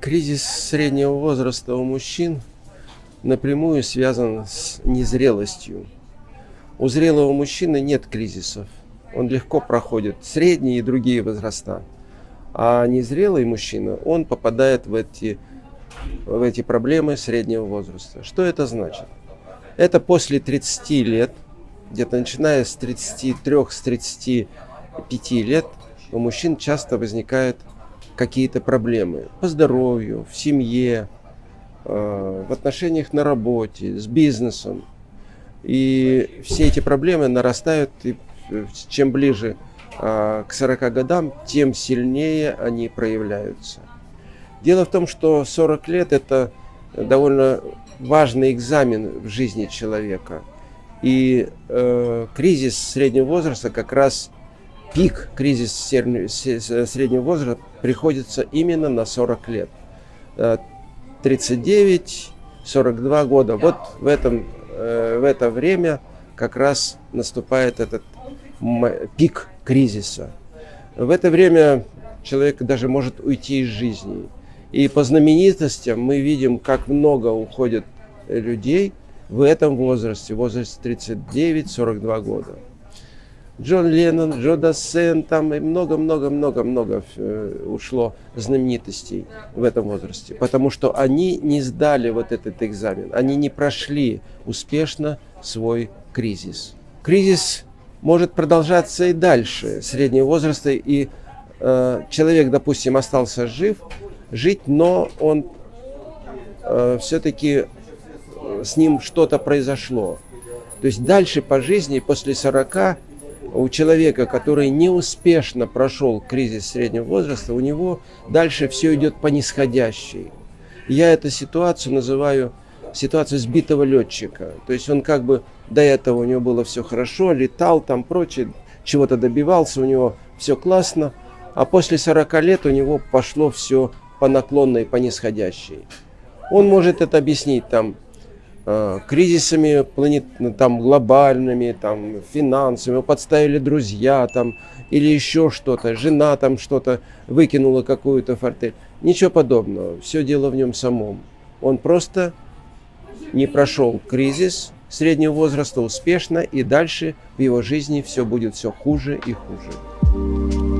Кризис среднего возраста у мужчин напрямую связан с незрелостью. У зрелого мужчины нет кризисов. Он легко проходит средние и другие возраста. А незрелый мужчина, он попадает в эти, в эти проблемы среднего возраста. Что это значит? Это после 30 лет, где-то начиная с 33-35 лет, у мужчин часто возникает какие-то проблемы по здоровью, в семье, э, в отношениях на работе, с бизнесом. И все эти проблемы нарастают, и э, чем ближе э, к 40 годам, тем сильнее они проявляются. Дело в том, что 40 лет – это довольно важный экзамен в жизни человека. И э, кризис среднего возраста как раз пик кризис среднего возраста приходится именно на 40 лет. 39, э, 42 года. Вот в, этом, э, в это время как раз наступает этот пик кризиса. В это время человек даже может уйти из жизни. И по знаменитостям мы видим, как много уходит людей в этом возрасте, в возрасте 39-42 года. Джон Леннон, Джо Дассен, там и много-много-много-много э, ушло знаменитостей в этом возрасте, потому что они не сдали вот этот экзамен, они не прошли успешно свой кризис. Кризис может продолжаться и дальше среднего возраста, и э, человек, допустим, остался жив, жить, но он э, все-таки э, с ним что-то произошло. То есть дальше по жизни, после 40 у человека, который неуспешно прошел кризис среднего возраста, у него дальше все идет по нисходящей. Я эту ситуацию называю ситуацию сбитого летчика. То есть он как бы до этого у него было все хорошо, летал там прочее, чего-то добивался, у него все классно, а после 40 лет у него пошло все по наклонной, по нисходящей. Он может это объяснить там кризисами планет, ну, там, глобальными, там, финансовыми, подставили друзья там, или еще что-то, жена там что-то выкинула какую-то фортель. Ничего подобного, все дело в нем самом. Он просто не прошел кризис среднего возраста успешно, и дальше в его жизни все будет все хуже и хуже.